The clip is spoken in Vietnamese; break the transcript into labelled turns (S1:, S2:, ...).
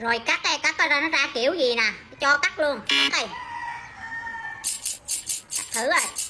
S1: rồi cắt đây, cắt ra nó ra kiểu gì nè. Cho cắt luôn. Cắt đây cắt thử rồi.